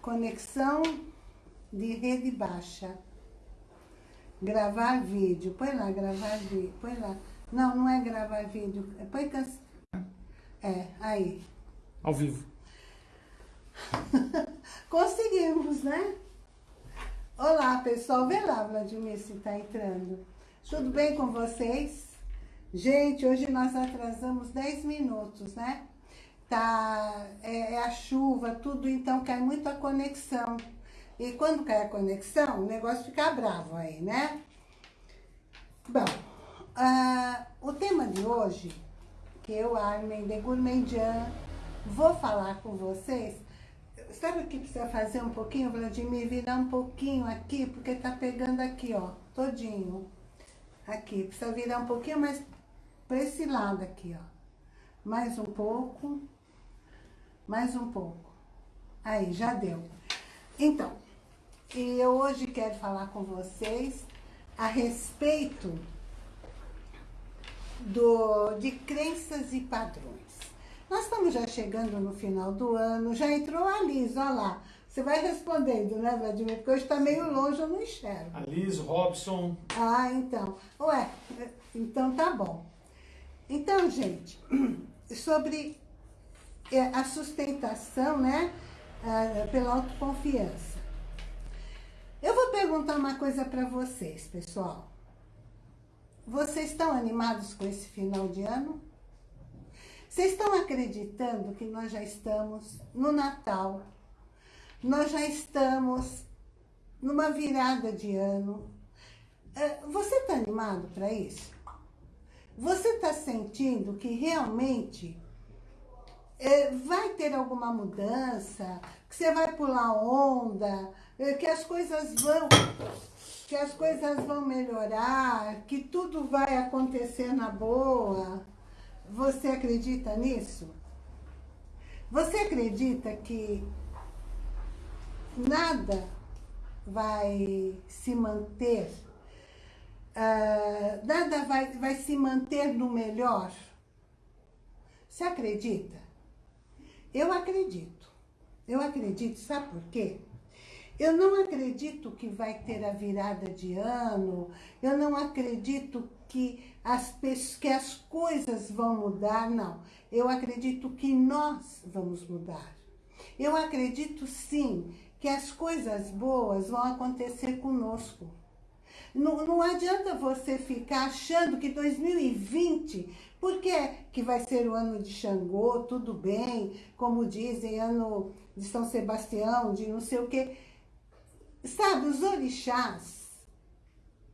conexão de rede baixa. Gravar vídeo. Põe lá, gravar vídeo. Põe lá. Não, não é gravar vídeo. Põe can... É, aí. Ao vivo. Conseguimos, né? Olá, pessoal. Vê lá, Vladimir, se está entrando. Tudo bem com vocês? Gente, hoje nós atrasamos 10 minutos, né? Tá, é, é a chuva, tudo, então cai muito a conexão. E quando cai a conexão, o negócio fica bravo aí, né? Bom, uh, o tema de hoje, que eu, Armin de Gourmandian, vou falar com vocês. Sabe o que precisa fazer um pouquinho, Vladimir? Virar um pouquinho aqui, porque tá pegando aqui, ó, todinho. Aqui, precisa virar um pouquinho mais para esse lado aqui, ó. Mais um pouco, mais um pouco. Aí, já deu. Então, e eu hoje quero falar com vocês a respeito do, de crenças e padrões. Nós estamos já chegando no final do ano, já entrou a Liz, olha lá. Você vai respondendo, né, Vladimir? Porque hoje está meio longe, eu não enxergo. A Liz, Robson. Ah, então. Ué, então tá bom. Então, gente, sobre a sustentação, né, pela autoconfiança. Eu vou perguntar uma coisa para vocês, pessoal. Vocês estão animados com esse final de ano? Vocês estão acreditando que nós já estamos no Natal? Nós já estamos numa virada de ano? É, você está animado para isso? Você está sentindo que realmente é, vai ter alguma mudança? Que você vai pular onda? É, que as coisas vão que as coisas vão melhorar, que tudo vai acontecer na boa. Você acredita nisso? Você acredita que nada vai se manter, uh, nada vai, vai se manter no melhor? Você acredita? Eu acredito. Eu acredito, sabe por quê? Eu não acredito que vai ter a virada de ano, eu não acredito que as, que as coisas vão mudar, não. Eu acredito que nós vamos mudar. Eu acredito sim que as coisas boas vão acontecer conosco. Não, não adianta você ficar achando que 2020, porque que vai ser o ano de Xangô, tudo bem, como dizem, ano de São Sebastião, de não sei o quê. Sabe, os orixás,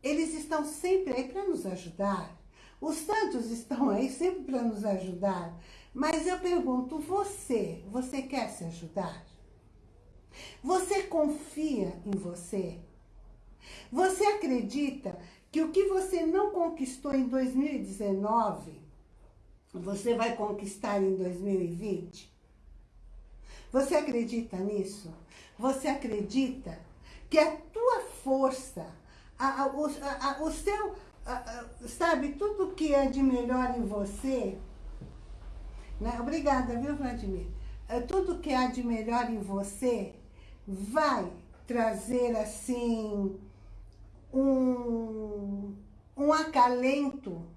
eles estão sempre aí para nos ajudar. Os santos estão aí sempre para nos ajudar. Mas eu pergunto, você, você quer se ajudar? Você confia em você? Você acredita que o que você não conquistou em 2019, você vai conquistar em 2020? Você acredita nisso? Você acredita que a tua força, a, a, o, a, o seu, sabe, tudo que é de melhor em você, né? Obrigada, viu, Vladimir? É, tudo que há de melhor em você vai trazer, assim, um, um acalento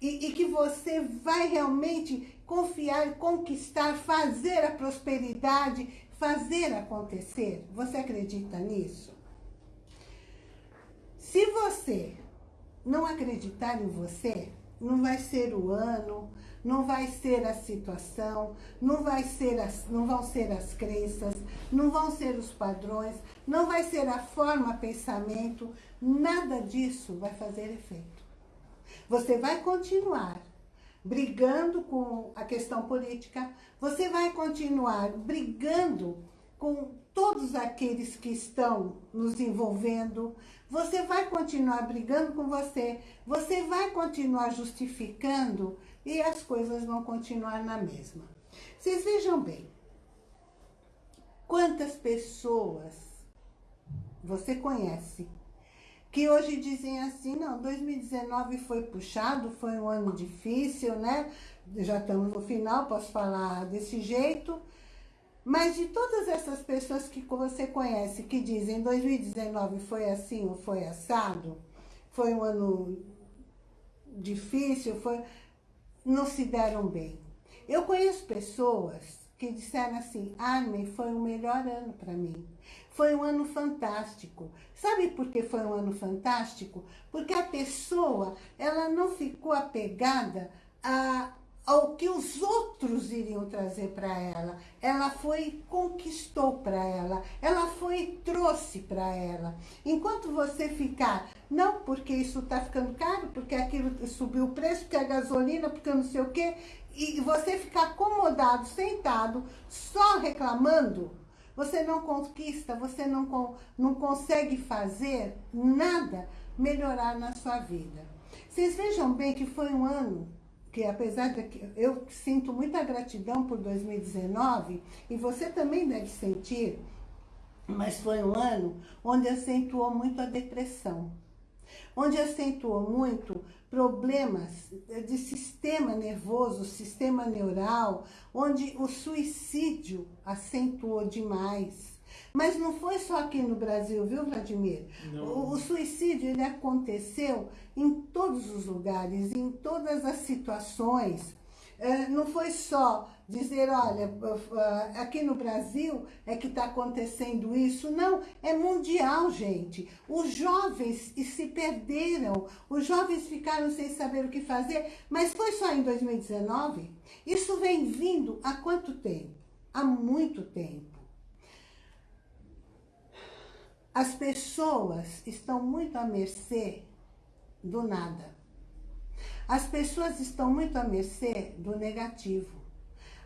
e, e, que você vai realmente confiar, conquistar, fazer a prosperidade, fazer acontecer. Você acredita nisso? Se você não acreditar em você, não vai ser o ano, não vai ser a situação, não, vai ser as, não vão ser as crenças, não vão ser os padrões, não vai ser a forma pensamento, nada disso vai fazer efeito. Você vai continuar brigando com a questão política, você vai continuar brigando com todos aqueles que estão nos envolvendo, você vai continuar brigando com você, você vai continuar justificando e as coisas vão continuar na mesma. Vocês vejam bem, quantas pessoas você conhece que hoje dizem assim, não, 2019 foi puxado, foi um ano difícil, né? Já estamos no final, posso falar desse jeito. Mas de todas essas pessoas que você conhece, que dizem 2019 foi assim ou foi assado, foi um ano difícil, foi, não se deram bem. Eu conheço pessoas que disseram assim, Armin, foi o melhor ano para mim. Foi um ano fantástico. Sabe por que foi um ano fantástico? Porque a pessoa, ela não ficou apegada a, ao que os outros iriam trazer para ela. Ela foi conquistou para ela. Ela foi trouxe para ela. Enquanto você ficar, não porque isso está ficando caro, porque aquilo subiu o preço, porque a gasolina, porque não sei o quê, e você ficar acomodado, sentado, só reclamando, você não conquista, você não, não consegue fazer nada melhorar na sua vida. Vocês vejam bem que foi um ano que apesar de que eu sinto muita gratidão por 2019, e você também deve sentir, mas foi um ano onde acentuou muito a depressão, onde acentuou muito problemas de sistema nervoso, sistema neural, onde o suicídio acentuou demais. Mas não foi só aqui no Brasil, viu, Vladimir? O, o, suicídio ele aconteceu em todos os lugares, em todas as situações. É, não foi só dizer, olha, aqui no Brasil é que está acontecendo isso. Não, é mundial, gente. Os jovens se perderam, os jovens ficaram sem saber o que fazer, mas foi só em 2019? Isso vem vindo há quanto tempo? Há muito tempo. As pessoas estão muito à mercê do nada. As pessoas estão muito à mercê do negativo.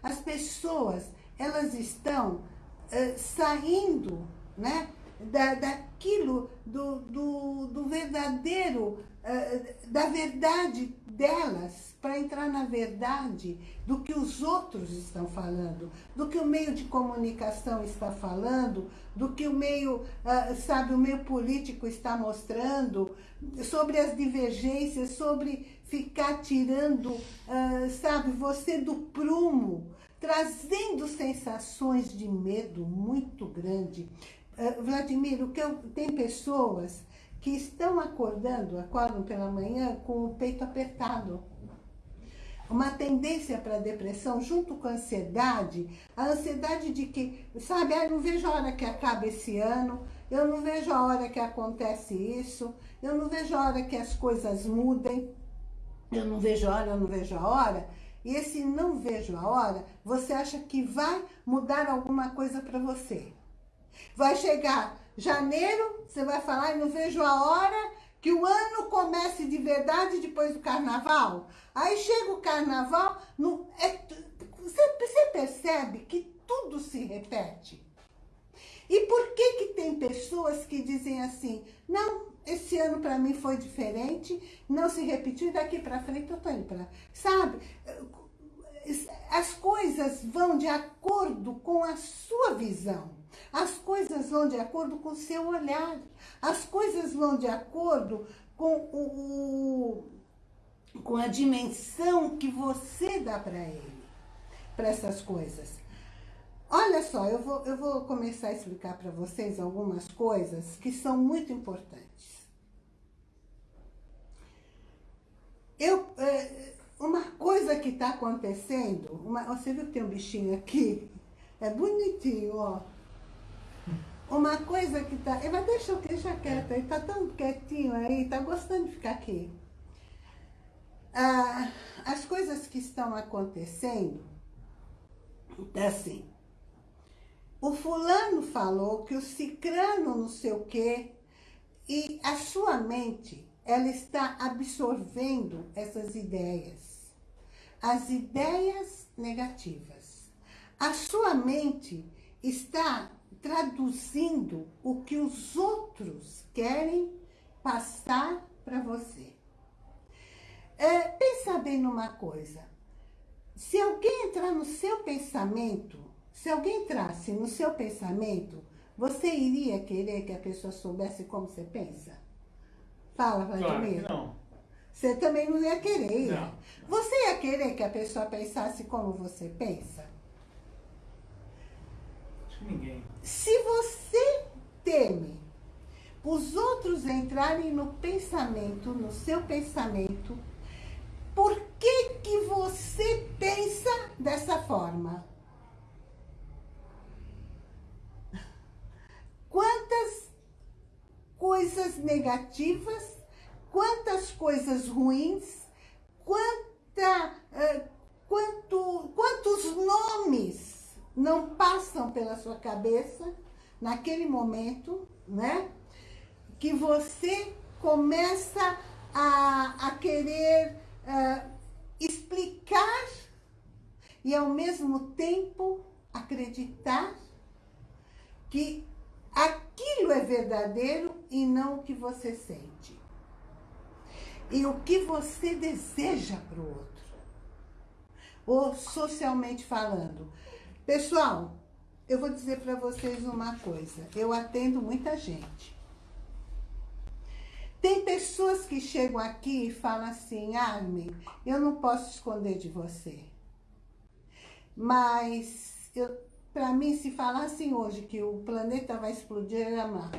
As pessoas, elas estão uh, saindo né, da, daquilo, do, do, do verdadeiro, uh, da verdade delas para entrar na verdade do que os outros estão falando, do que o meio de comunicação está falando, do que o meio, uh, sabe, o meio político está mostrando, sobre as divergências, sobre ficar tirando, uh, sabe, você do prumo, trazendo sensações de medo muito grande. Uh, Vladimir, o que eu, tem pessoas que estão acordando, acordam pela manhã com o peito apertado. Uma tendência para depressão junto com a ansiedade, a ansiedade de que, sabe, ah, eu não vejo a hora que acaba esse ano, eu não vejo a hora que acontece isso, eu não vejo a hora que as coisas mudem, eu não vejo a hora, eu não vejo a hora. E esse não vejo a hora, você acha que vai mudar alguma coisa para você. Vai chegar Janeiro, você vai falar, não vejo a hora que o ano comece de verdade depois do carnaval. Aí chega o carnaval, é, você, você percebe que tudo se repete. E por que que tem pessoas que dizem assim, não, esse ano para mim foi diferente, não se repetiu, daqui para frente eu tô indo para... Sabe? As coisas vão de acordo com a sua visão. As coisas vão de acordo com o seu olhar. As coisas vão de acordo com, o, com a dimensão que você dá para ele, para essas coisas. Olha só, eu vou, eu vou começar a explicar para vocês algumas coisas que são muito importantes. Eu, é, uma coisa que está acontecendo, uma, você viu que tem um bichinho aqui? É bonitinho, ó. Uma coisa que tá... Mas deixa, deixa quieto, ele tá tão quietinho aí, tá gostando de ficar aqui. Ah, as coisas que estão acontecendo, é assim, o fulano falou que o cicrano não sei o quê, e a sua mente, ela está absorvendo essas ideias, as ideias negativas. A sua mente está traduzindo o que os outros querem passar para você. É, pensa bem numa coisa. Se alguém entrar no seu pensamento, se alguém entrasse no seu pensamento, você iria querer que a pessoa soubesse como você pensa? Fala, Vladimir. Claro não. Você também não ia querer? Não. Você ia querer que a pessoa pensasse como você pensa? Ninguém. Se você teme os outros entrarem no pensamento, no seu pensamento, por que que você pensa dessa forma? Quantas coisas negativas, quantas coisas ruins, quanta, uh, quanto, quantos nomes não passam pela sua cabeça naquele momento, né? Que você começa a, a querer uh, explicar e ao mesmo tempo acreditar que aquilo é verdadeiro e não o que você sente. E o que você deseja para o outro. Ou socialmente falando. Pessoal, eu vou dizer para vocês uma coisa. Eu atendo muita gente. Tem pessoas que chegam aqui e falam assim, Armin, eu não posso esconder de você. Mas, para mim, se falassem hoje que o planeta vai explodir, eu ia amar.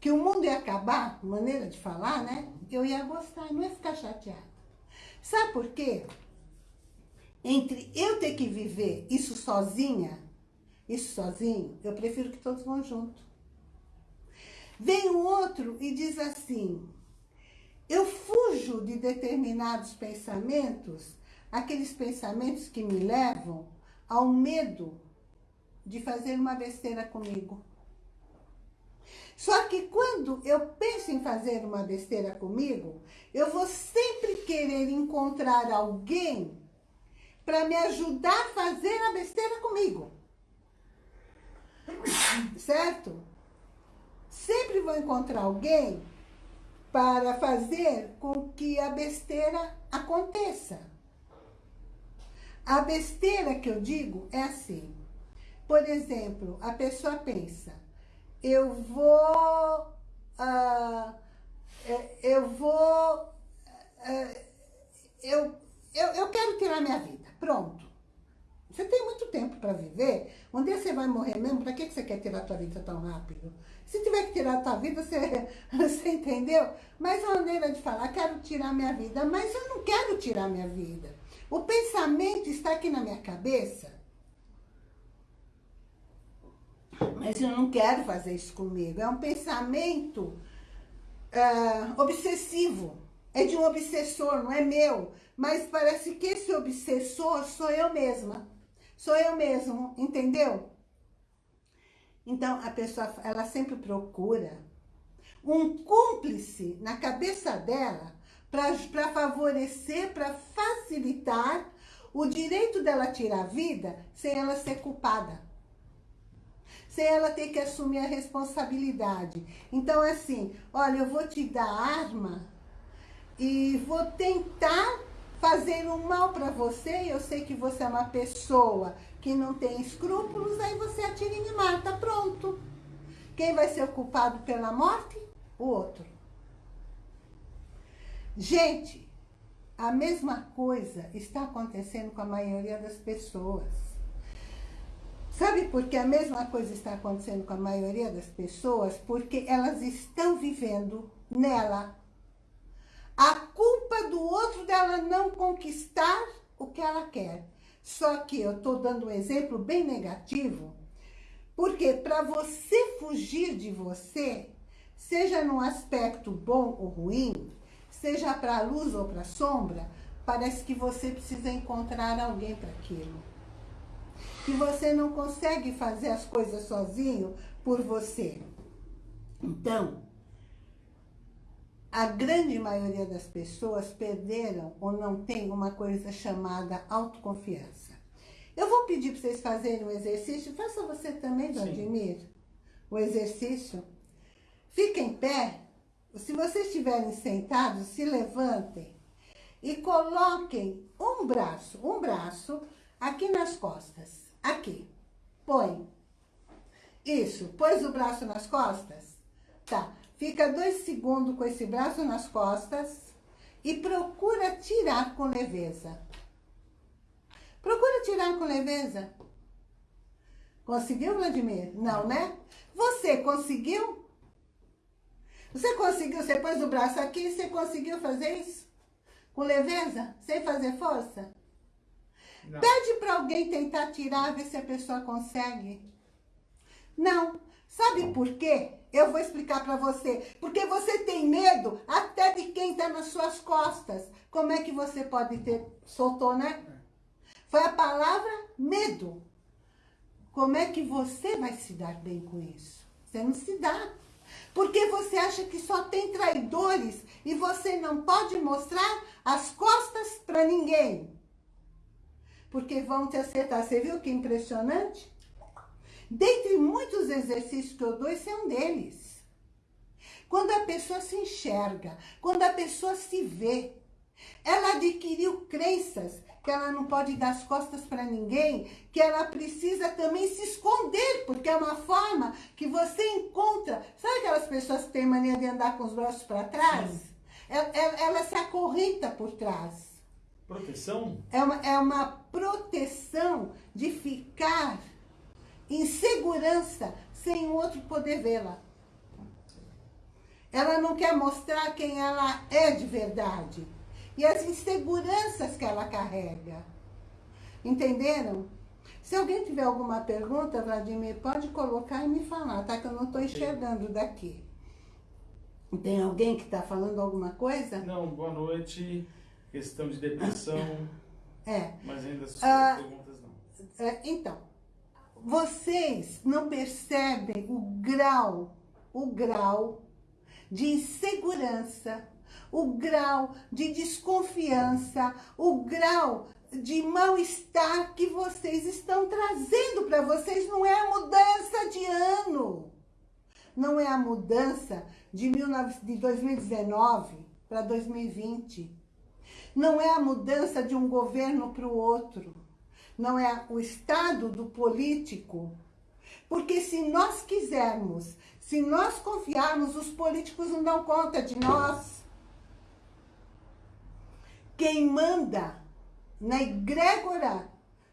Que o mundo ia acabar, maneira de falar, né? Eu ia gostar, não ia ficar chateada. Sabe por quê? Entre eu ter que viver isso sozinha, isso sozinho, eu prefiro que todos vão junto. Vem o outro e diz assim, eu fujo de determinados pensamentos, aqueles pensamentos que me levam ao medo de fazer uma besteira comigo. Só que quando eu penso em fazer uma besteira comigo, eu vou sempre querer encontrar alguém para me ajudar a fazer a besteira comigo. Certo? sempre vou encontrar alguém para fazer com que a besteira aconteça. A besteira que eu digo é assim. Por exemplo, a pessoa pensa, eu vou... Uh, eu vou... Uh, eu, eu, eu quero tirar minha vida. Pronto. Você tem muito tempo para viver. Um dia você vai morrer mesmo, para que você quer tirar sua vida tão rápido? Se tiver que tirar a tua vida, você, você entendeu? Mas a maneira de falar, quero tirar minha vida, mas eu não quero tirar minha vida. O pensamento está aqui na minha cabeça, mas eu não quero fazer isso comigo. É um pensamento uh, obsessivo. É de um obsessor, não é meu. Mas parece que esse obsessor sou eu mesma. Sou eu mesmo, entendeu? Então, a pessoa, ela sempre procura um cúmplice na cabeça dela para favorecer, para facilitar o direito dela tirar a vida sem ela ser culpada. Sem ela ter que assumir a responsabilidade. Então, assim, olha, eu vou te dar arma e vou tentar fazer um mal para você, eu sei que você é uma pessoa que não tem escrúpulos, aí você atira e me mata, pronto. Quem vai ser o culpado pela morte? O outro. Gente, a mesma coisa está acontecendo com a maioria das pessoas. Sabe por que a mesma coisa está acontecendo com a maioria das pessoas? Porque elas estão vivendo nela a culpa do outro dela não conquistar o que ela quer. Só que eu estou dando um exemplo bem negativo, porque para você fugir de você, seja num aspecto bom ou ruim, seja para a luz ou para a sombra, parece que você precisa encontrar alguém para aquilo. Que você não consegue fazer as coisas sozinho por você. Então, a grande maioria das pessoas perderam ou não tem uma coisa chamada autoconfiança. Eu vou pedir para vocês fazerem um exercício. Faça você também, Vladimir, o exercício. Fiquem em pé. Se vocês estiverem sentados, se levantem e coloquem um braço, um braço aqui nas costas. Aqui. Põe. Isso. Pôs o braço nas costas? Tá. Fica dois segundos com esse braço nas costas e procura tirar com leveza. Procura tirar com leveza. Conseguiu, Vladimir? Não, né? Você conseguiu? Você conseguiu, você pôs o braço aqui, você conseguiu fazer isso? Com leveza? Sem fazer força? Não. Pede para alguém tentar tirar, ver se a pessoa consegue. Não. Sabe por quê? Eu vou explicar para você. Porque você tem medo até de quem está nas suas costas. Como é que você pode ter... Soltou, né? Foi a palavra medo. Como é que você vai se dar bem com isso? Você não se dá. Porque você acha que só tem traidores e você não pode mostrar as costas para ninguém. Porque vão te acertar. Você viu que impressionante? Dentre muitos exercícios que eu dou, esse é um deles. Quando a pessoa se enxerga, quando a pessoa se vê, ela adquiriu crenças que ela não pode dar as costas para ninguém, que ela precisa também se esconder, porque é uma forma que você encontra. Sabe aquelas pessoas que têm mania de andar com os braços para trás? Ela, ela, ela, se acorrenta por trás. Proteção? É uma, é uma proteção de ficar insegurança sem o outro poder vê-la. Ela não quer mostrar quem ela é de verdade. E as inseguranças que ela carrega. Entenderam? Se alguém tiver alguma pergunta, Vladimir, pode colocar e me falar, tá? Que eu não estou enxergando daqui. Tem alguém que está falando alguma coisa? Não, boa noite. Questão de depressão. É. Mas ainda as ah, perguntas não. É, então, vocês não percebem o grau, o grau de insegurança, o grau de desconfiança, o grau de mal-estar que vocês estão trazendo para vocês. Não é a mudança de ano. Não é a mudança de, 19, de 2019 para 2020. Não é a mudança de um governo para o outro não é o estado do político. Porque se nós quisermos, se nós confiarmos, os políticos não dão conta de nós. Quem manda na egrégora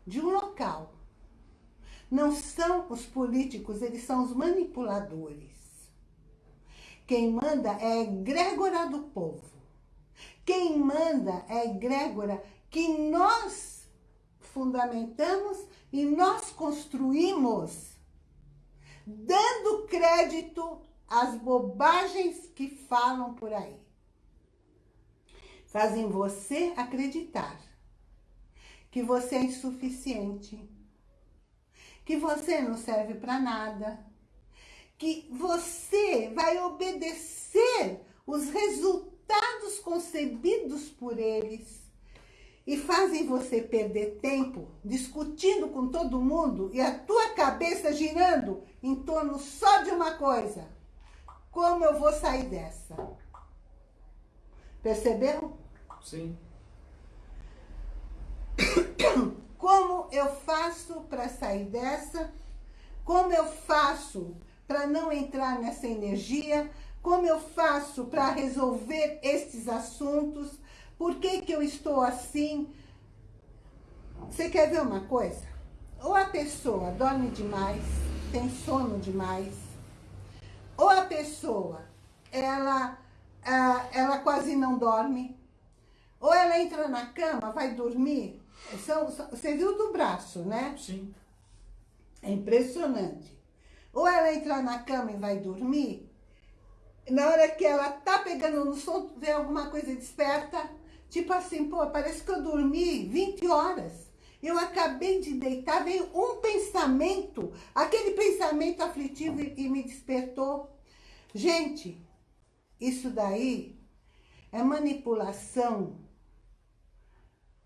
de um local não são os políticos, eles são os manipuladores. Quem manda é a egrégora do povo. Quem manda é a egrégora que nós fundamentamos e nós construímos, dando crédito às bobagens que falam por aí. Fazem você acreditar que você é insuficiente, que você não serve para nada, que você vai obedecer os resultados concebidos por eles, e fazem você perder tempo discutindo com todo mundo e a tua cabeça girando em torno só de uma coisa. Como eu vou sair dessa? Perceberam? Sim. Como eu faço para sair dessa? Como eu faço para não entrar nessa energia? Como eu faço para resolver esses assuntos? Por que, que eu estou assim? Você quer ver uma coisa? Ou a pessoa dorme demais, tem sono demais, ou a pessoa, ela, ela quase não dorme, ou ela entra na cama, vai dormir, são, você viu do braço, né? Sim. É impressionante. Ou ela entra na cama e vai dormir, na hora que ela tá pegando no sono, vê alguma coisa desperta, Tipo assim, pô, parece que eu dormi 20 horas. Eu acabei de deitar, veio um pensamento, aquele pensamento aflitivo e, e me despertou. Gente, isso daí é manipulação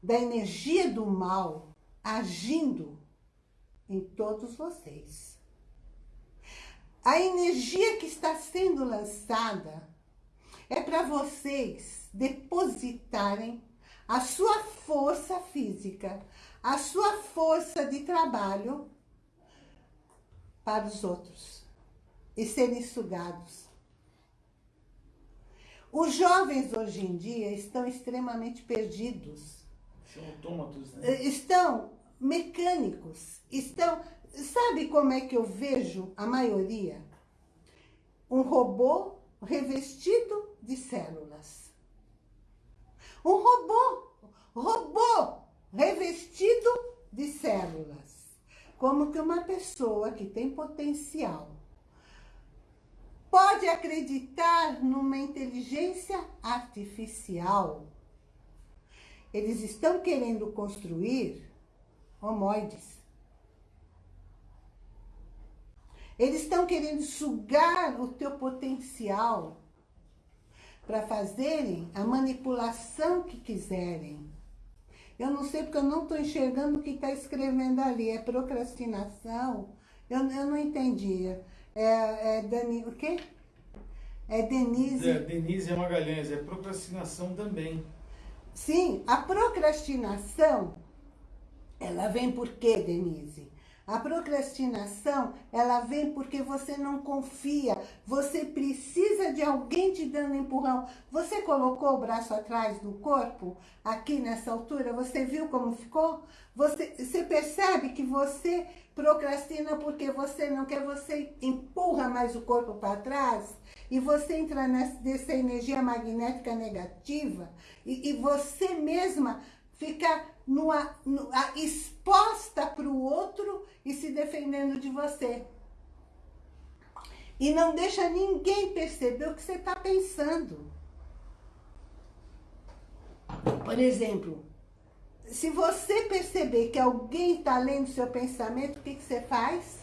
da energia do mal agindo em todos vocês. A energia que está sendo lançada é para vocês depositarem a sua força física, a sua força de trabalho para os outros e serem sugados. Os jovens hoje em dia estão extremamente perdidos. São autômatos, né? Estão mecânicos, estão Sabe como é que eu vejo a maioria? Um robô revestido de células. Um robô, robô revestido de células. Como que uma pessoa que tem potencial pode acreditar numa inteligência artificial. Eles estão querendo construir homoides. Eles estão querendo sugar o teu potencial para fazerem a manipulação que quiserem. Eu não sei porque eu não estou enxergando o que está escrevendo ali. É procrastinação? Eu, eu não entendi. É, é Dani, o quê? É Denise... É, Denise Magalhães, é procrastinação também. Sim, a procrastinação, ela vem por quê, Denise? A procrastinação, ela vem porque você não confia, você precisa de alguém te dando empurrão. Você colocou o braço atrás do corpo, aqui nessa altura, você viu como ficou? Você, você percebe que você procrastina porque você não quer, você empurra mais o corpo para trás e você entra nessa, energia magnética negativa e, e você mesma fica numa, exposta para o outro e se defendendo de você. E não deixa ninguém perceber o que você está pensando. Por exemplo, se você perceber que alguém está lendo seu pensamento, o que, que você faz?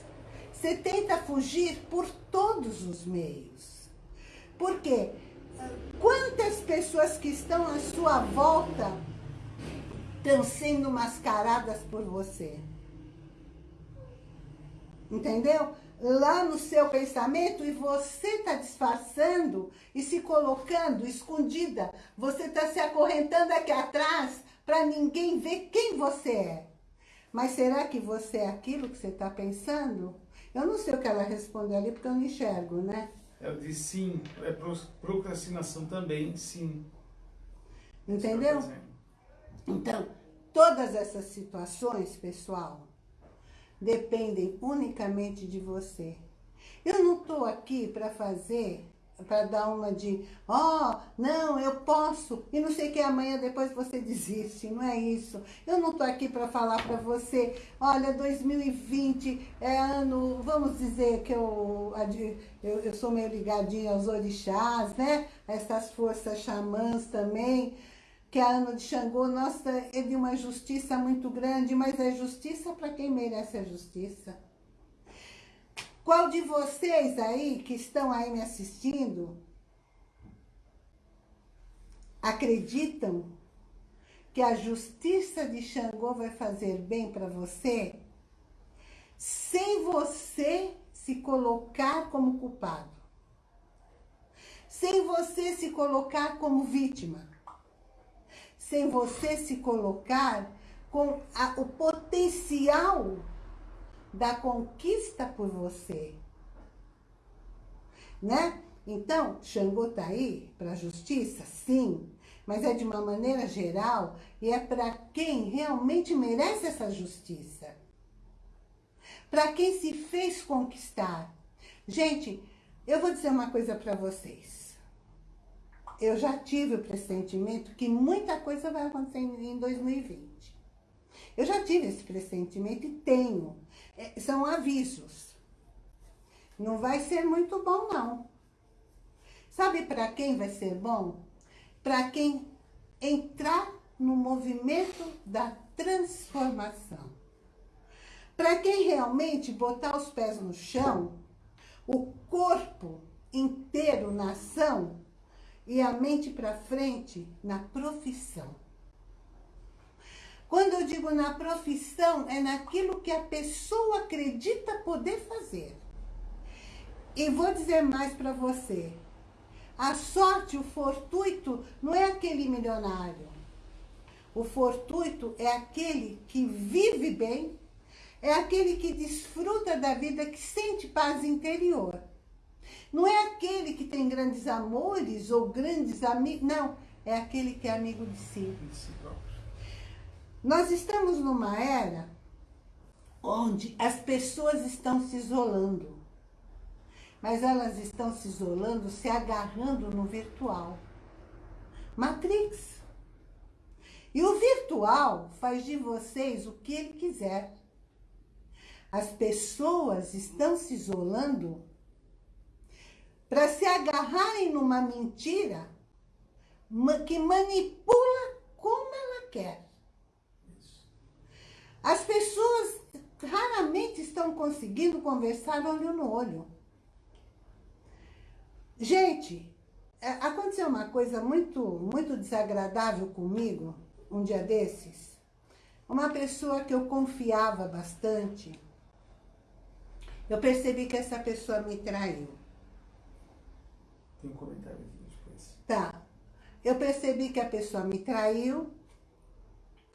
Você tenta fugir por todos os meios. Por quê? Quantas pessoas que estão à sua volta estão sendo mascaradas por você? Entendeu? Lá no seu pensamento e você está disfarçando e se colocando escondida. Você está se acorrentando aqui atrás para ninguém ver quem você é. Mas será que você é aquilo que você está pensando? Eu não sei o que ela respondeu ali, porque eu não enxergo, né? Eu disse sim, é procrastinação também, sim. Entendeu? Então, todas essas situações, pessoal, dependem unicamente de você. Eu não estou aqui para fazer para dar uma de, ó, oh, não, eu posso, e não sei que amanhã depois você desiste, não é isso. Eu não tô aqui para falar para você, olha, 2020 é ano, vamos dizer que eu, eu, eu sou meio ligadinha aos orixás, né? Essas forças xamãs também, que é ano de Xangô, nossa, é de uma justiça muito grande, mas é justiça para quem merece a justiça. Qual de vocês aí, que estão aí me assistindo, acreditam que a justiça de Xangô vai fazer bem para você, sem você se colocar como culpado, sem você se colocar como vítima, sem você se colocar com a, o potencial da conquista por você. Né? Então, Xangô está aí para a justiça? Sim. Mas é de uma maneira geral e é para quem realmente merece essa justiça. Para quem se fez conquistar. Gente, eu vou dizer uma coisa para vocês. Eu já tive o pressentimento que muita coisa vai acontecer em 2020. Eu já tive esse pressentimento e tenho. É, são avisos. Não vai ser muito bom, não. Sabe para quem vai ser bom? Para quem entrar no movimento da transformação. Para quem realmente botar os pés no chão, o corpo inteiro na ação e a mente para frente na profissão. Quando eu digo na profissão, é naquilo que a pessoa acredita poder fazer. E vou dizer mais para você. A sorte, o fortuito, não é aquele milionário. O fortuito é aquele que vive bem, é aquele que desfruta da vida, que sente paz interior. Não é aquele que tem grandes amores ou grandes amigos, não. É aquele que é amigo de si. De si nós estamos numa era onde as pessoas estão se isolando. Mas elas estão se isolando, se agarrando no virtual. Matrix. E o virtual faz de vocês o que ele quiser. As pessoas estão se isolando para se agarrarem numa mentira que manipula como ela quer. As pessoas raramente estão conseguindo conversar olho no olho. Gente, é, aconteceu uma coisa muito, muito desagradável comigo, um dia desses. Uma pessoa que eu confiava bastante, eu percebi que essa pessoa me traiu. Tem um comentário aqui depois. Tá. Eu percebi que a pessoa me traiu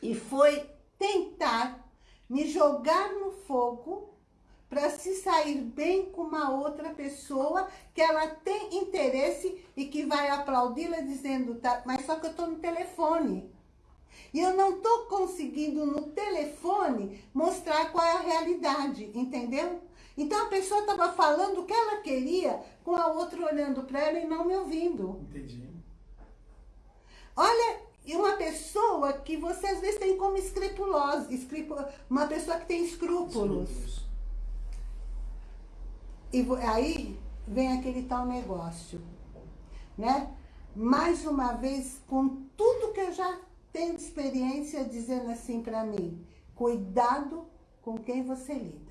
e foi tentar me jogar no fogo para se sair bem com uma outra pessoa que ela tem interesse e que vai aplaudi-la dizendo, tá, mas só que eu estou no telefone. E eu não estou conseguindo no telefone mostrar qual é a realidade, entendeu? Então a pessoa estava falando o que ela queria com a outra olhando para ela e não me ouvindo. Entendi. Olha, e uma pessoa que você às vezes tem como escrupulosa, uma pessoa que tem escrúpulos. E aí vem aquele tal negócio, né? Mais uma vez, com tudo que eu já tenho de experiência, dizendo assim para mim, cuidado com quem você lida.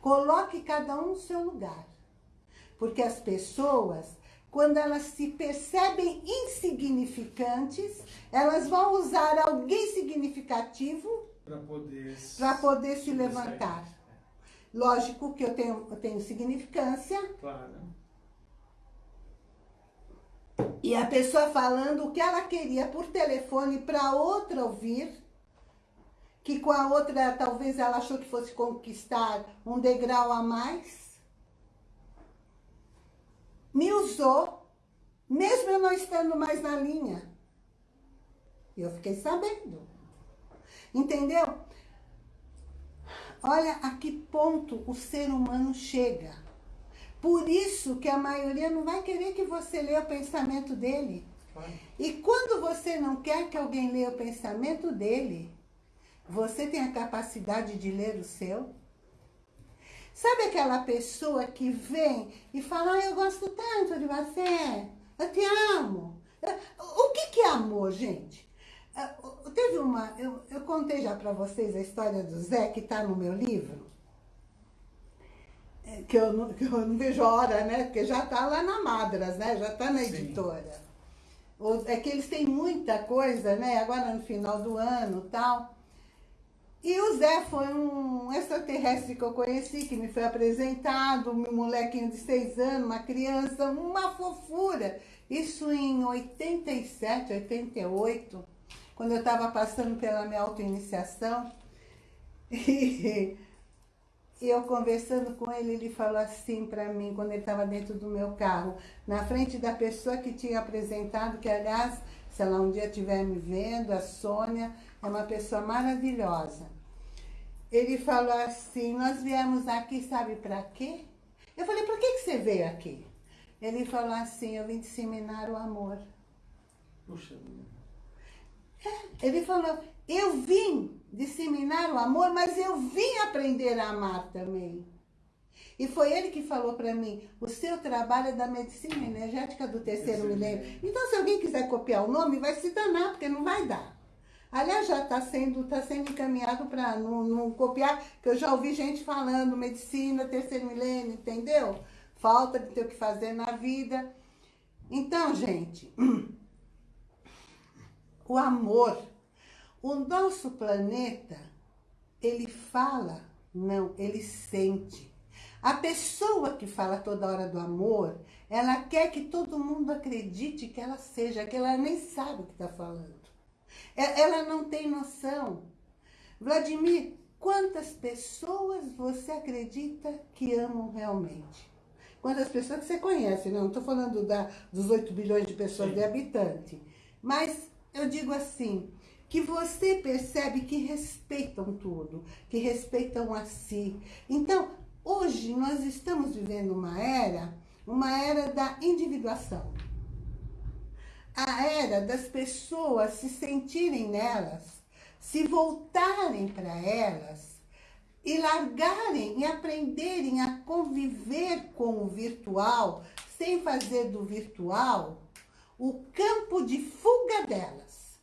Coloque cada um no seu lugar. Porque as pessoas, quando elas se percebem insignificantes, elas vão usar alguém significativo para poder, poder se levantar. Lógico que eu tenho, eu tenho significância. Claro. E a pessoa falando o que ela queria por telefone para outra ouvir, que com a outra talvez ela achou que fosse conquistar um degrau a mais. Me usou, mesmo eu não estando mais na linha. E eu fiquei sabendo. Entendeu? Olha a que ponto o ser humano chega. Por isso que a maioria não vai querer que você leia o pensamento dele. E quando você não quer que alguém leia o pensamento dele, você tem a capacidade de ler o seu? Sabe aquela pessoa que vem e fala, ah, eu gosto tanto de você, eu te amo. O que, que é amor, gente? Ah, teve uma, eu, eu contei já para vocês a história do Zé, que está no meu livro, é, que eu, não, que eu não vejo hora, né? Porque já está lá na Madras, né? Já está na editora. É que eles têm muita coisa, né? Agora no final do ano tal. E o Zé foi um extraterrestre que eu conheci, que me foi apresentado, um molequinho de seis anos, uma criança, uma fofura. Isso em 87, 88 quando eu estava passando pela minha autoiniciação. E, eu conversando com ele, ele falou assim para mim, quando ele estava dentro do meu carro, na frente da pessoa que tinha apresentado, que aliás, se ela um dia estiver me vendo, a Sônia, é uma pessoa maravilhosa. Ele falou assim, nós viemos aqui, sabe para quê? Eu falei, por que, que você veio aqui? Ele falou assim, eu vim disseminar o amor. Puxa ele falou, eu vim disseminar o amor, mas eu vim aprender a amar também. E foi ele que falou para mim, o seu trabalho é da medicina energética do terceiro milênio. Então, se alguém quiser copiar o nome, vai se danar, porque não vai dar. Aliás, já está sendo, tá sendo encaminhado para não, não copiar, que eu já ouvi gente falando medicina, terceiro milênio, entendeu? Falta de ter o que fazer na vida. Então, gente, o amor. O nosso planeta, ele fala, não, ele sente. A pessoa que fala toda hora do amor, ela quer que todo mundo acredite que ela seja, que ela nem sabe o que está falando. É, ela não tem noção. Vladimir, quantas pessoas você acredita que amam realmente? Quantas pessoas que você conhece, não estou falando da, dos 8 bilhões de pessoas Sim. de habitantes. Mas eu digo assim, que você percebe que respeitam tudo, que respeitam a si. Então, hoje nós estamos vivendo uma era, uma era da individuação. A era das pessoas se sentirem nelas, se voltarem para elas e largarem e aprenderem a conviver com o virtual, sem fazer do virtual o campo de fuga delas.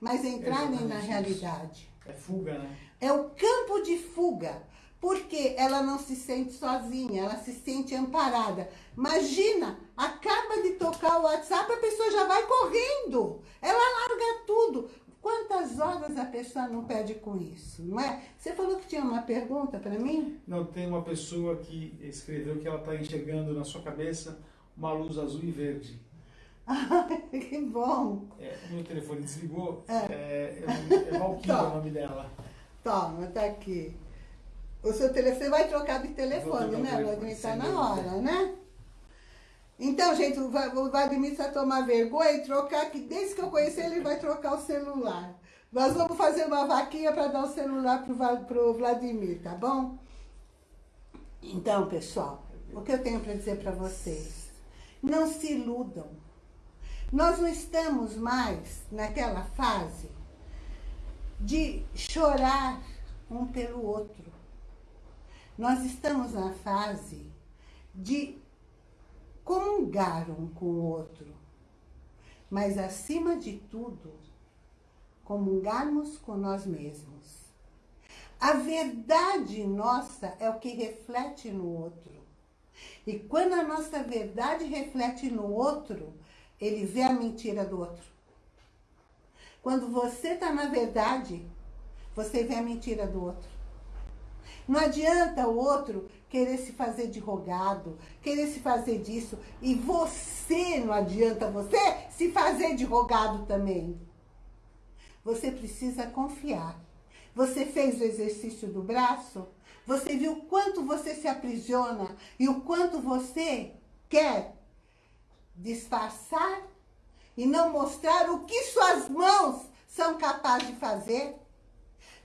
Mas entrarem na realidade. É fuga, né? É o campo de fuga. Porque ela não se sente sozinha, ela se sente amparada. Imagina, acaba de tocar o WhatsApp, a pessoa já vai correndo. Ela larga tudo. Quantas horas a pessoa não perde com isso, não é? Você falou que tinha uma pergunta para mim? Não, tem uma pessoa que escreveu que ela está enxergando na sua cabeça uma luz azul e verde. que bom. É, meu telefone desligou. É, é, é Valquíria o nome dela. Toma, tá aqui. O seu telefone vai trocar de telefone, né? Vladimir tá na hora, né? Então, gente, o Vladimir precisa tomar vergonha e trocar, que desde que eu conheci ele, vai trocar o celular. Nós vamos fazer uma vaquinha para dar o celular pro, pro Vladimir, tá bom? Então, pessoal, o que eu tenho para dizer para vocês? Não se iludam. Nós não estamos mais naquela fase de chorar um pelo outro. Nós estamos na fase de comungar um com o outro. Mas, acima de tudo, comungarmos com nós mesmos. A verdade nossa é o que reflete no outro. E quando a nossa verdade reflete no outro, ele vê a mentira do outro. Quando você está na verdade, você vê a mentira do outro. Não adianta o outro querer se fazer de rogado, querer se fazer disso, e você, não adianta você se fazer de rogado também. Você precisa confiar. Você fez o exercício do braço? Você viu o quanto você se aprisiona e o quanto você quer disfarçar e não mostrar o que suas mãos são capazes de fazer.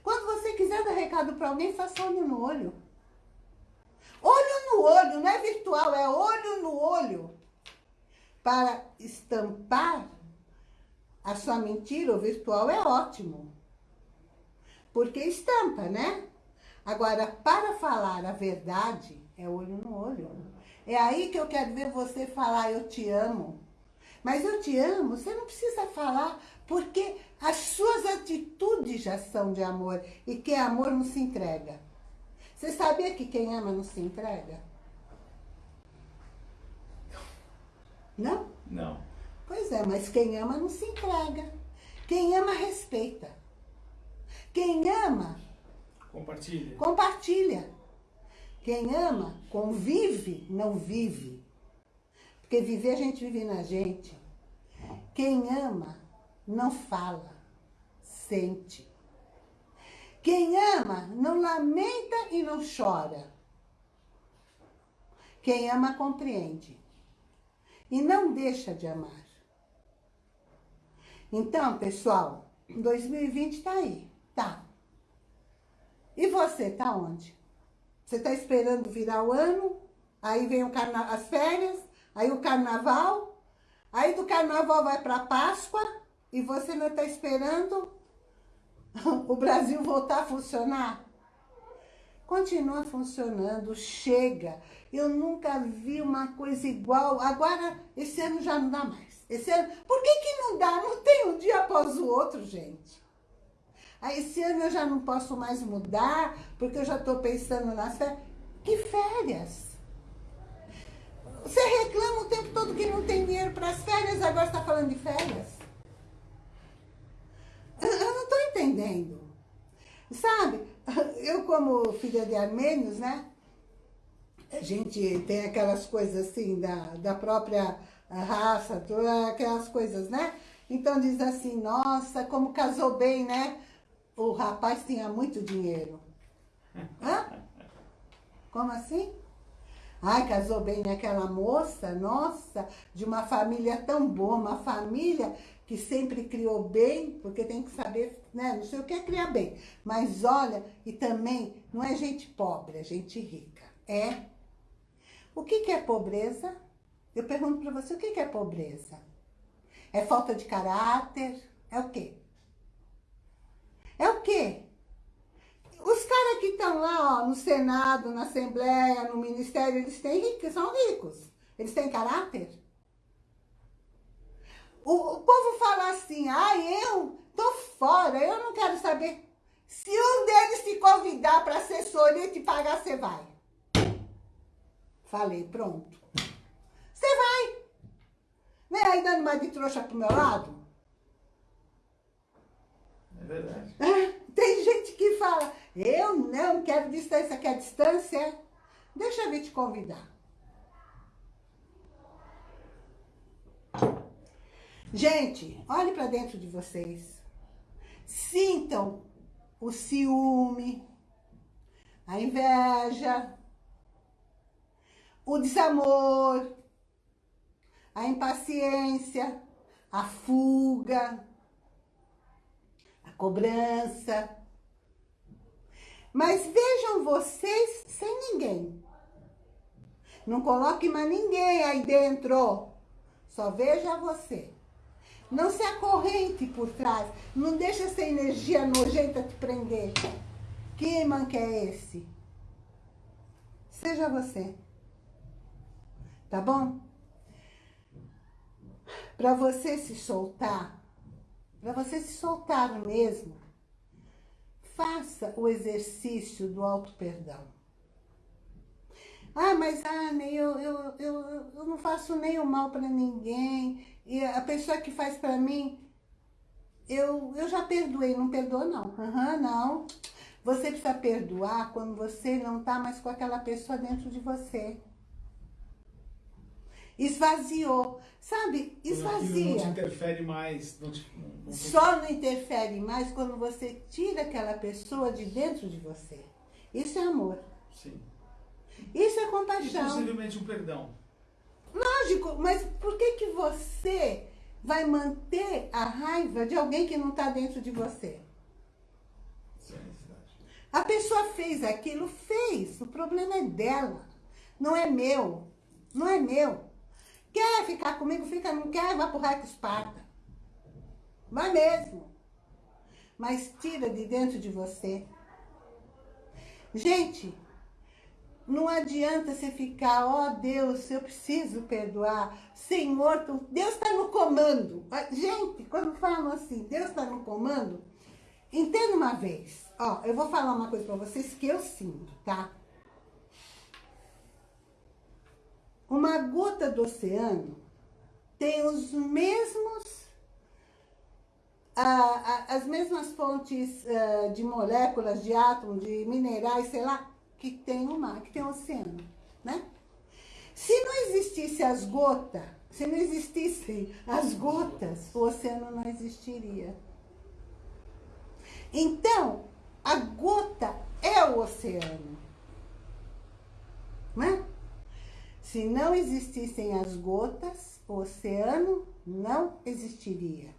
Quando você quiser dar recado para alguém, faça olho no olho. Olho no olho, não é virtual, é olho no olho. Para estampar a sua mentira, o virtual é ótimo. Porque estampa, né? Agora, para falar a verdade, é olho no olho. É aí que eu quero ver você falar, eu te amo. Mas eu te amo, você não precisa falar, porque as suas atitudes já são de amor. E que amor não se entrega. Você sabia que quem ama não se entrega? Não? Não. Pois é, mas quem ama não se entrega. Quem ama, respeita. Quem ama... Compartilha. Compartilha. Quem ama, convive, não vive. Porque viver a gente vive na gente. Quem ama, não fala, sente. Quem ama, não lamenta e não chora. Quem ama, compreende. E não deixa de amar. Então, pessoal, 2020 tá aí, tá. E você, tá onde? Você está esperando virar o ano, aí vem as férias, aí o carnaval, aí do carnaval vai para Páscoa e você não está esperando o Brasil voltar a funcionar? Continua funcionando, chega. Eu nunca vi uma coisa igual. Agora, esse ano já não dá mais. Esse ano, por que que não dá? Não tem um dia após o outro, gente. Aí esse ano eu já não posso mais mudar, porque eu já estou pensando nas férias. Que férias? Você reclama o tempo todo que não tem dinheiro para as férias, agora está falando de férias? Eu não estou entendendo. Sabe, eu como filha de armênios, né? A gente tem aquelas coisas assim, da, da própria raça, aquelas coisas, né? Então diz assim, nossa, como casou bem, né? o rapaz tinha muito dinheiro. Hã? Como assim? Ai, casou bem aquela moça, nossa, de uma família tão boa, uma família que sempre criou bem, porque tem que saber, né? Não sei o que é criar bem. Mas olha, e também não é gente pobre, é gente rica. É. O que, que é pobreza? Eu pergunto para você, o que, que é pobreza? É falta de caráter? É o quê? É o quê? Os caras que estão lá, ó, no Senado, na Assembleia, no Ministério, eles têm ricos, são ricos. Eles têm caráter? O, o povo fala assim, ah, eu tô fora, eu não quero saber. Se um deles te convidar para assessoria e te pagar, você vai. Falei, pronto. Você vai. Né? Aí dando mais de trouxa pro meu lado. É verdade. Tem gente que fala, eu não quero distância, quer distância? Deixa eu vir te convidar. Gente, olhe para dentro de vocês. Sintam o ciúme, a inveja, o desamor, a impaciência, a fuga, a cobrança. Mas vejam vocês sem ninguém. Não coloque mais ninguém aí dentro. Só veja você. Não se acorrente por trás. Não deixa essa energia nojenta te prender. Que imã que é esse? Seja você. Tá bom? Para você se soltar, para você se soltar mesmo, faça o exercício do auto-perdão. Ah, mas Anne, eu, eu, eu, eu não faço o mal para ninguém. E a pessoa que faz para mim, eu, eu já perdoei. Não perdoa, não. Uhum, não. Você precisa perdoar quando você não tá mais com aquela pessoa dentro de você. Esvaziou. Sabe? Esvazia. Não te interfere mais. Não te, não te... Só não interfere mais quando você tira aquela pessoa de dentro de você. Isso é amor. Sim. Isso é compaixão. E possivelmente um perdão. Lógico, mas por que que você vai manter a raiva de alguém que não está dentro de você? A pessoa fez aquilo, fez. O problema é dela. Não é meu. Não é meu. Quer ficar comigo, fica. Não quer, vai pro raio que esparta. Vai mesmo. Mas tira de dentro de você. Gente, não adianta você ficar, ó oh, Deus, eu preciso perdoar. Senhor, Deus está no comando. Gente, quando falam assim, Deus está no comando, entenda uma vez. Ó, eu vou falar uma coisa para vocês que eu sinto, tá? Uma gota do oceano tem os mesmos, ah, as mesmas fontes ah, de moléculas, de átomos, de minerais, sei lá, que tem o mar, que tem o oceano, né? Se não existisse as gotas, se não existissem as gotas, o oceano não existiria. Então, a gota é o oceano. Né? Se não existissem as gotas, o oceano não existiria.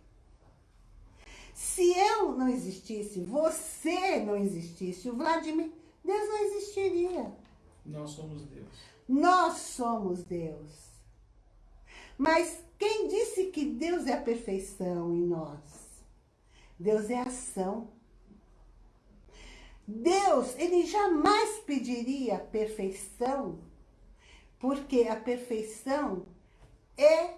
Se eu não existisse, você não existisse, o Vladimir Deus não existiria. Nós somos Deus. Nós somos Deus. Mas quem disse que Deus é a perfeição em nós? Deus é ação. Deus, ele jamais pediria perfeição, porque a perfeição é,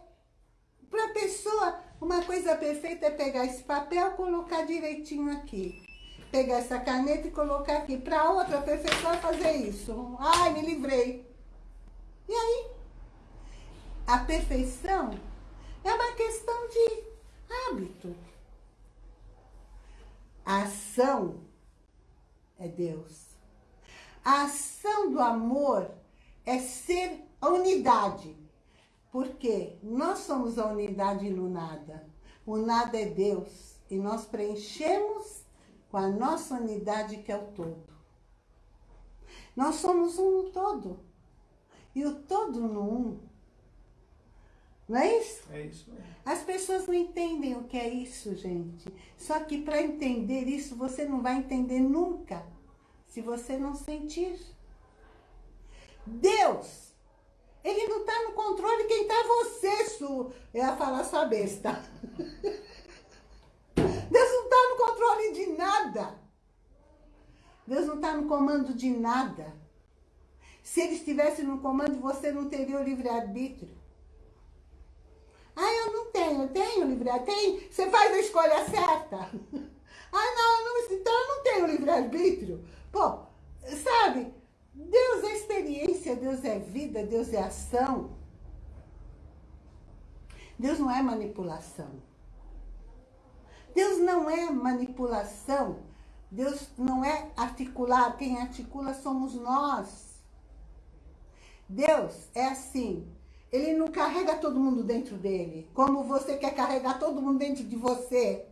para a pessoa, uma coisa perfeita é pegar esse papel, colocar direitinho aqui pegar essa caneta e colocar aqui. Para outra pessoa fazer isso. Ai, me livrei. E aí? A perfeição é uma questão de hábito. A ação é Deus. A ação do amor é ser a unidade. Porque nós somos a unidade no nada. O nada é Deus. E nós preenchemos com a nossa unidade que é o todo. Nós somos um no todo. E o todo no um Não é isso? É isso. As pessoas não entendem o que é isso, gente. Só que para entender isso, você não vai entender nunca se você não sentir. Deus, Ele não está no controle, quem está é você, Su. Eu ia falar sua besta. Deus não está no controle de nada. Deus não está no comando de nada. Se Ele estivesse no comando, você não teria o livre-arbítrio. Ah, eu não tenho. Eu tenho livre-arbítrio? Você faz a escolha certa. Ah, não, não, então eu não tenho livre-arbítrio. Pô, sabe, Deus é experiência, Deus é vida, Deus é ação. Deus não é manipulação. Deus não é manipulação. Deus não é articular. Quem articula somos nós. Deus é assim. Ele não carrega todo mundo dentro dele. Como você quer carregar todo mundo dentro de você.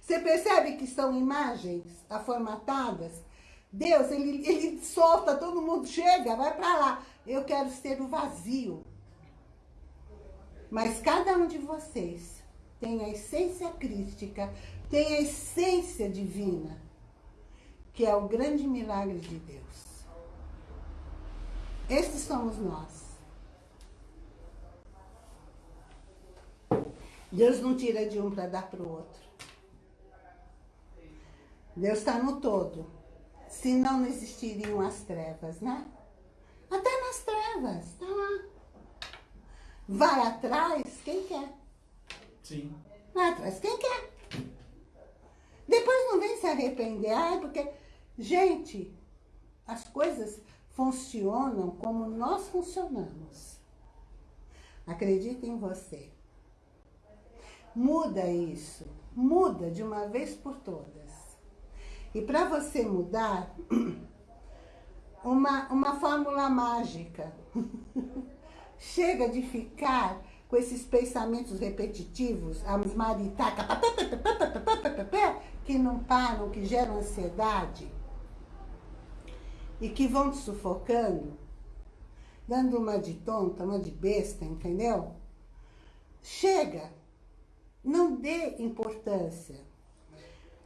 Você percebe que são imagens aformatadas? Deus, ele, ele solta, todo mundo chega, vai para lá. Eu quero ser o vazio. Mas cada um de vocês tem a essência crística, tem a essência divina, que é o grande milagre de Deus. Estes somos nós. Deus não tira de um para dar para o outro. Deus está no todo. Senão não existiriam as trevas, né? Até nas trevas, está lá. Vai atrás quem quer. Sim. Vai atrás quem quer. Depois não vem se arrepender. Ah, porque, gente, as coisas funcionam como nós funcionamos. Acredita em você. Muda isso. Muda de uma vez por todas. E para você mudar, uma, uma fórmula mágica. Chega de ficar com esses pensamentos repetitivos, as maritacas, que não param, que geram ansiedade e que vão te sufocando, dando uma de tonta, uma de besta, entendeu? Chega, não dê importância.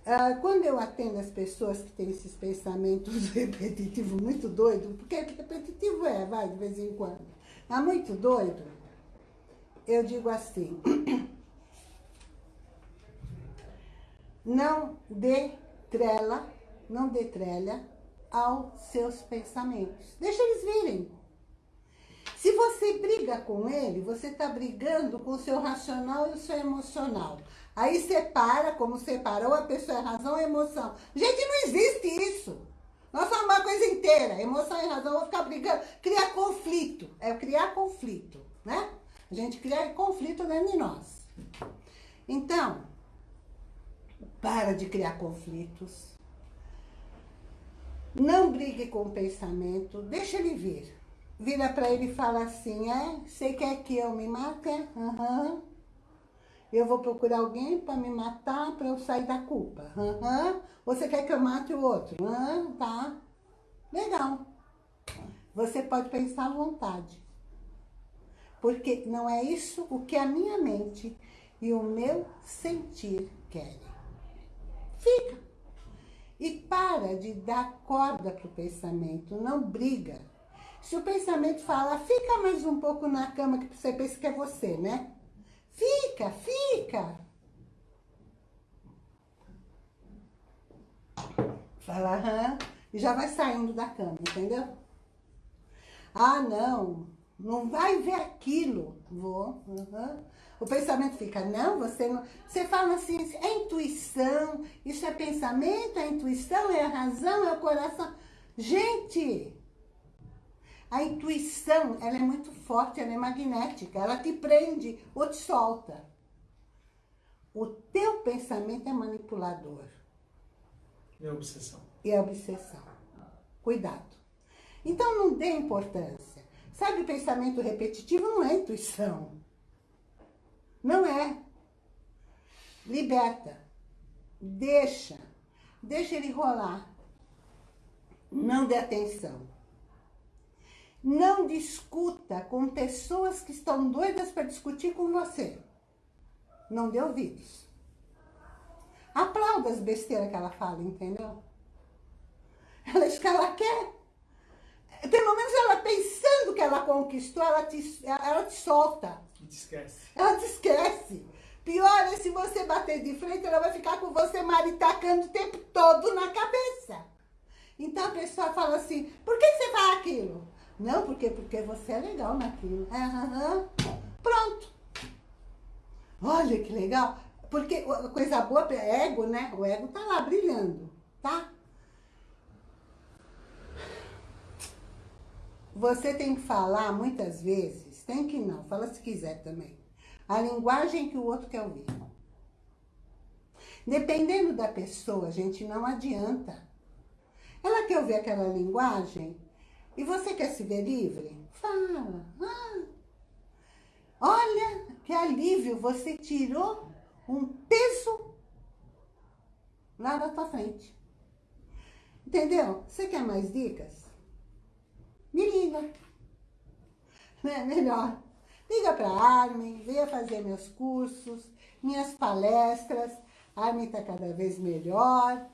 Ah, quando eu atendo as pessoas que têm esses pensamentos repetitivos muito doidos, porque repetitivo é, vai, de vez em quando, mas muito doido, eu digo assim, não dê trela, não dê trela aos seus pensamentos. Deixa eles virem. Se você briga com ele, você está brigando com o seu racional e o seu emocional. Aí separa, como separou a pessoa é razão e emoção. Gente, não existe isso. Nós somos uma coisa inteira. Emoção e razão vão ficar brigando. Criar conflito. É criar conflito, né? A gente cria conflito dentro de nós. Então, para de criar conflitos. Não brigue com o pensamento. Deixa ele vir. Vira para ele e fala assim, é? Você quer que eu me mate? Uhum. Eu vou procurar alguém para me matar, para eu sair da culpa. Uhum. Você quer que eu mate o outro? Uhum, tá. Legal. Você pode pensar à vontade. Porque não é isso o que a minha mente e o meu sentir querem. Fica. E para de dar corda para o pensamento, não briga. Se o pensamento fala, fica mais um pouco na cama que você pensa que é você, né? Fica, fica. Fala, aham, e já vai saindo da cama, entendeu? Ah, não, não vai ver aquilo. Vou, uhum. O pensamento fica, não, você não... Você fala assim, é intuição, isso é pensamento, é intuição, é a razão, é o coração. Gente, a intuição, ela é muito forte, ela é magnética, ela te prende ou te solta. O teu pensamento é manipulador. É obsessão. É obsessão. Cuidado. Então não dê importância. Sabe, pensamento repetitivo não é intuição. Não é. Liberta. Deixa. Deixa ele rolar. Não dê atenção. Não discuta com pessoas que estão doidas para discutir com você. Não dê ouvidos. Aplauda as besteiras que ela fala, entendeu? Ela diz que ela quer. Pelo menos ela pensando que ela conquistou, ela te, ela te solta. Te esquece. Ela te esquece. Pior é se você bater de frente, ela vai ficar com você maritacando o tempo todo na cabeça. Então a pessoa fala assim, por que você faz aquilo? Não, porque, porque você é legal naquilo. Uhum. Pronto. Olha que legal. Porque coisa boa é ego, né? O ego tá lá brilhando, tá? Você tem que falar muitas vezes, tem que não, fala se quiser também. A linguagem que o outro quer ouvir. Dependendo da pessoa, gente, não adianta. Ela quer ouvir aquela linguagem, e você quer se ver livre? Fala. Ah, olha que alívio, você tirou um peso lá na tua frente. Entendeu? Você quer mais dicas? Me liga. Não é melhor? Liga para a Armin, venha fazer meus cursos, minhas palestras. A Armin está cada vez melhor,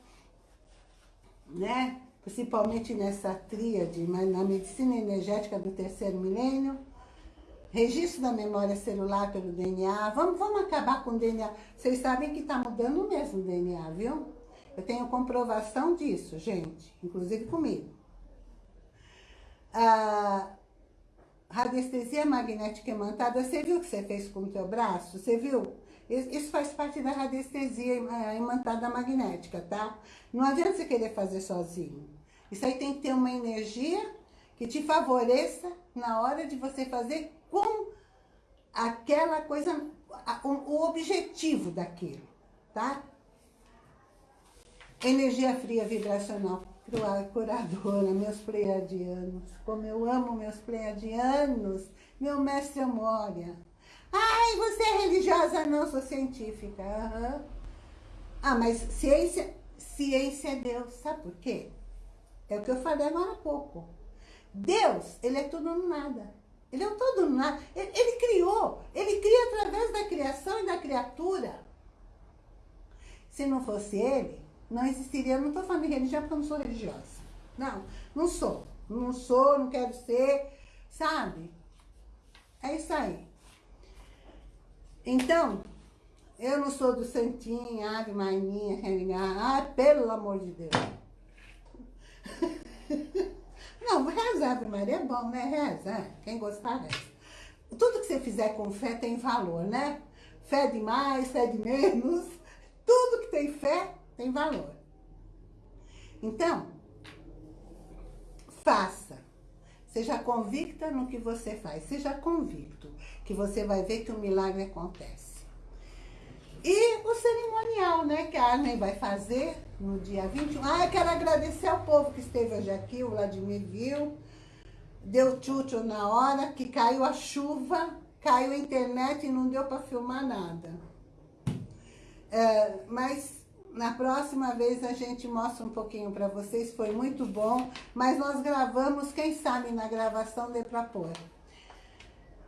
né? principalmente nessa tríade, mas na medicina energética do terceiro milênio, registro da memória celular pelo DNA, vamos, vamos acabar com o DNA. Vocês sabem que está mudando mesmo o DNA, viu? Eu tenho comprovação disso, gente, inclusive comigo. A radiestesia magnética imantada, você viu o que você fez com o teu braço? Você viu? Isso faz parte da radiestesia imantada magnética, tá? Não adianta você querer fazer sozinho. Isso aí tem que ter uma energia que te favoreça na hora de você fazer com aquela coisa, o objetivo daquilo, tá? Energia fria vibracional curadora, meus pleiadianos. Como eu amo meus pleiadianos, meu mestre Amória. Ai, você é religiosa? Não, sou científica. Uhum. Ah, mas ciência, ciência é Deus. Sabe por quê? É o que eu falei agora há pouco. Deus, ele é tudo no nada. Ele é todo no nada. Ele, ele criou. Ele cria através da criação e da criatura. Se não fosse ele, não existiria. Não estou falando de religião porque eu não sou religiosa. Não, não sou. Não sou, não quero ser, sabe? É isso aí. Então, eu não sou do santinho, ave maininha, ah, pelo amor de Deus. Não, reza Ave Maria é bom, né? Reza, quem gostar, reza. Tudo que você fizer com fé tem valor, né? Fé de mais, fé de menos. Tudo que tem fé tem valor. Então, faça. Seja convicta no que você faz. Seja convicto que você vai ver que o milagre acontece. E o cerimonial, né, que a Arlen vai fazer no dia 21. Ah, eu quero agradecer ao povo que esteve hoje aqui, o Vladimir viu, deu tchutchu na hora, que caiu a chuva, caiu a internet e não deu para filmar nada. É, mas na próxima vez a gente mostra um pouquinho para vocês, foi muito bom, mas nós gravamos, quem sabe na gravação dê para pôr.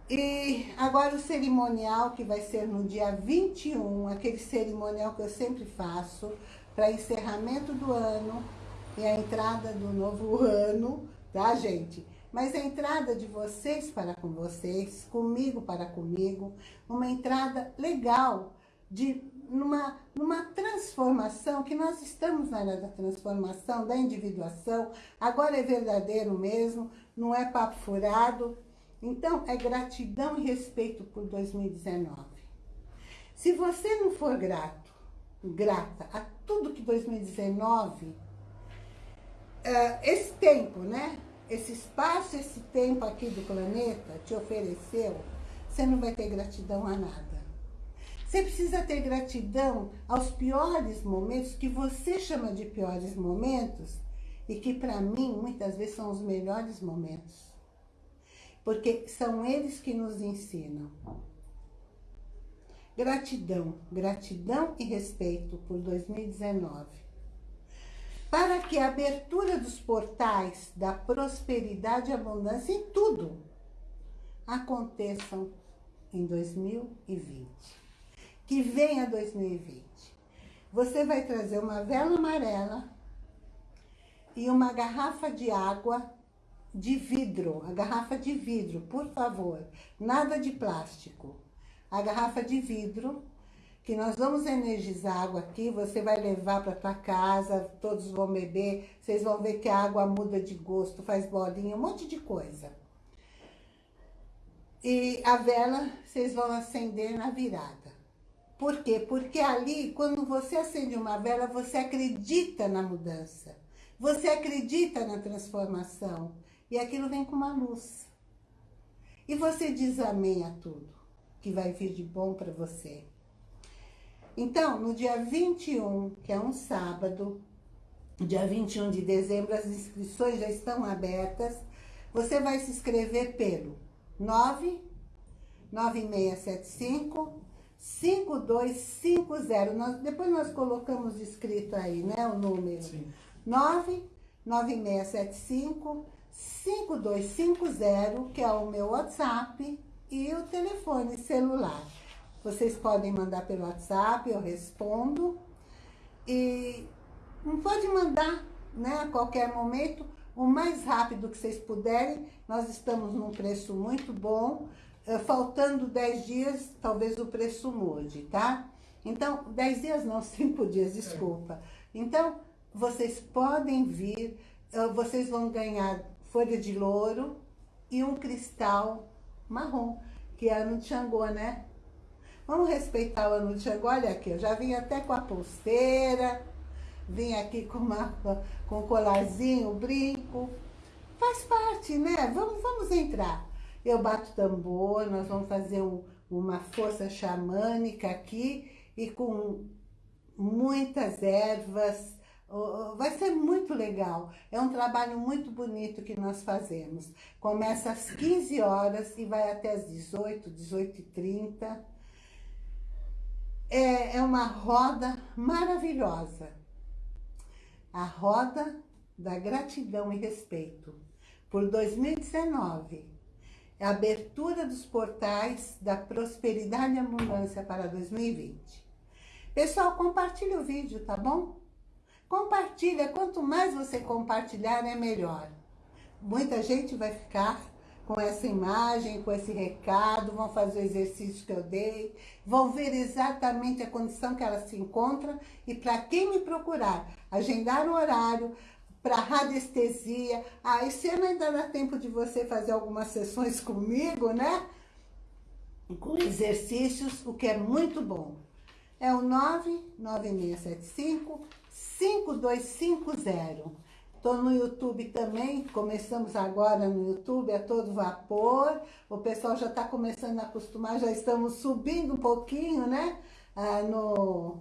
E agora o cerimonial, que vai ser no dia 21, aquele cerimonial que eu sempre faço, para encerramento do ano e a entrada do novo ano, tá, gente? Mas a entrada de vocês para com vocês, comigo para comigo, uma entrada legal, de numa, numa transformação, que nós estamos na área da transformação, da individuação, agora é verdadeiro mesmo, não é papo furado, então, é gratidão e respeito por 2019. Se você não for grato, grata a tudo que 2019, é, esse tempo, né? Esse espaço, esse tempo aqui do planeta te ofereceu, você não vai ter gratidão a nada. Você precisa ter gratidão aos piores momentos, que você chama de piores momentos, e que para mim, muitas vezes, são os melhores momentos porque são eles que nos ensinam. Gratidão, gratidão e respeito por 2019. para que a abertura dos portais da prosperidade e abundância em tudo aconteçam em 2020. Que venha 2020. Você vai trazer uma vela amarela e uma garrafa de água de vidro, a garrafa de vidro, por favor, nada de plástico. A garrafa de vidro, que nós vamos energizar água aqui, você vai levar para tua casa, todos vão beber, vocês vão ver que a água muda de gosto, faz bolinha, um monte de coisa. E a vela vocês vão acender na virada. Por quê? Porque ali, quando você acende uma vela, você acredita na mudança. Você acredita na transformação. E aquilo vem com uma luz. E você diz amém a tudo, que vai vir de bom para você. Então, no dia 21, que é um sábado, dia 21 de dezembro, as inscrições já estão abertas. Você vai se inscrever pelo 9 9675 5250. Nós, depois nós colocamos escrito aí, né, o número. Sim. 9 9675 5250, que é o meu WhatsApp, e o telefone celular. Vocês podem mandar pelo WhatsApp, eu respondo. E não pode mandar né, a qualquer momento, o mais rápido que vocês puderem. Nós estamos num preço muito bom. Eh, faltando 10 dias, talvez o preço mude, tá? Então, 10 dias não, 5 dias, desculpa. Então, vocês podem vir, eh, vocês vão ganhar folha de louro e um cristal marrom, que é ano de Xangô, né? Vamos respeitar o ano de Xangô. Olha aqui, eu já vim até com a pulseira, vim aqui com, uma, com um colarzinho, brinco. Faz parte, né? Vamos, vamos entrar. Eu bato tambor, nós vamos fazer um, uma força xamânica aqui e com muitas ervas, Vai ser muito legal. É um trabalho muito bonito que nós fazemos. Começa às 15 horas e vai até às 18, 18 e 30. É, é uma roda maravilhosa. A roda da gratidão e respeito. Por 2019. É a abertura dos portais da prosperidade e abundância para 2020. Pessoal, compartilhe o vídeo, tá bom? Compartilha, quanto mais você compartilhar, é melhor. Muita gente vai ficar com essa imagem, com esse recado, vão fazer o exercício que eu dei, vão ver exatamente a condição que ela se encontra e para quem me procurar, agendar o horário, para radiestesia. Ah, esse ano ainda dá tempo de você fazer algumas sessões comigo, né? Com exercícios, o que é muito bom. É o 99675 5250. Estou no YouTube também, começamos agora no YouTube, a todo vapor. O pessoal já está começando a acostumar, já estamos subindo um pouquinho, né? Ah, no,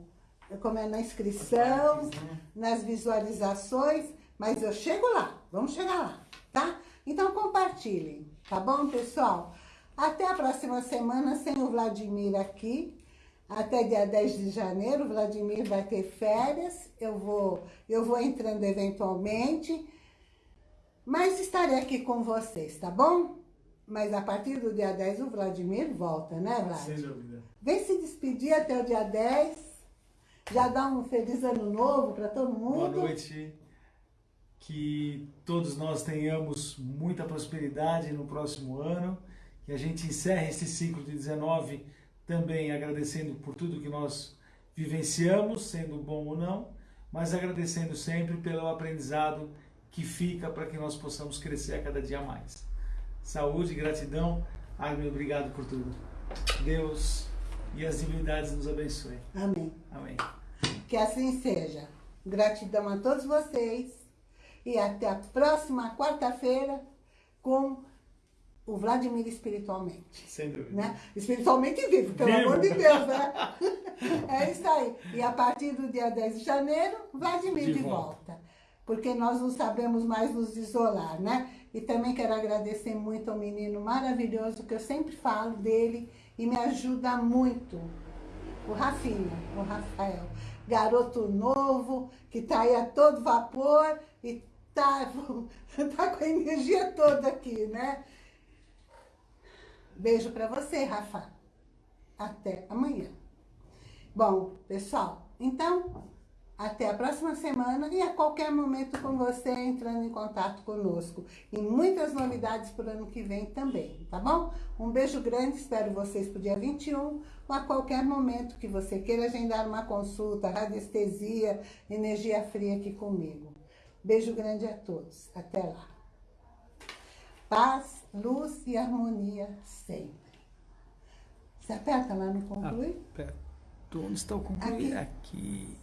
como é na inscrição, né? nas visualizações, mas eu chego lá, vamos chegar lá, tá? Então compartilhem, tá bom, pessoal? Até a próxima semana sem o Vladimir aqui, até dia 10 de janeiro, o Vladimir vai ter férias, eu vou, eu vou entrando eventualmente, mas estarei aqui com vocês, tá bom? Mas a partir do dia 10 o Vladimir volta, né, Vlad? Sem dúvida. Vem se despedir até o dia 10, já dá um feliz ano novo para todo mundo. Boa noite, que todos nós tenhamos muita prosperidade no próximo ano, que a gente encerre esse ciclo de 19 também agradecendo por tudo que nós vivenciamos, sendo bom ou não, mas agradecendo sempre pelo aprendizado que fica para que nós possamos crescer a cada dia mais. Saúde, gratidão, Agnes, obrigado por tudo. Deus e as divindades nos abençoem. Amém. Amém. Que assim seja. Gratidão a todos vocês e até a próxima quarta-feira com o Vladimir espiritualmente. Sem dúvida. Né? Espiritualmente vivo, pelo vivo. amor de Deus, né? é isso aí. E a partir do dia 10 de janeiro, Vladimir de, de volta. volta. Porque nós não sabemos mais nos isolar, né? E também quero agradecer muito ao menino maravilhoso, que eu sempre falo dele e me ajuda muito. O Rafinha, o Rafael. garoto novo, que está aí a todo vapor e tá, tá com a energia toda aqui, né? Beijo para você, Rafa. Até amanhã. Bom, pessoal, então, até a próxima semana e a qualquer momento com você entrando em contato conosco. E muitas novidades para o ano que vem também, tá bom? Um beijo grande, espero vocês para o dia 21 ou a qualquer momento que você queira agendar uma consulta, radiestesia, energia fria aqui comigo. Beijo grande a todos. Até lá. Paz, luz e harmonia sempre. Você aperta lá no conclui? Aperto. Onde está o concluir? Aqui. Aqui.